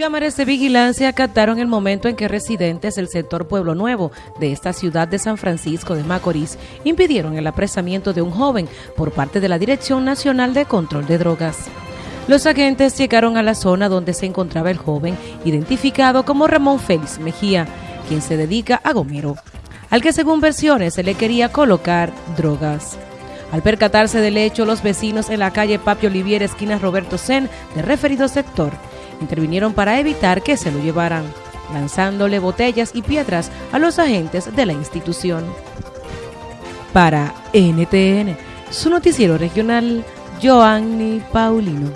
Cámaras de vigilancia captaron el momento en que residentes del sector Pueblo Nuevo de esta ciudad de San Francisco de Macorís impidieron el apresamiento de un joven por parte de la Dirección Nacional de Control de Drogas. Los agentes llegaron a la zona donde se encontraba el joven, identificado como Ramón Félix Mejía, quien se dedica a gomero, al que según versiones se le quería colocar drogas. Al percatarse del hecho, los vecinos en la calle Papio Olivier, esquina Roberto Sen, de referido sector, intervinieron para evitar que se lo llevaran, lanzándole botellas y piedras a los agentes de la institución. Para NTN, su noticiero regional, Joanny Paulino.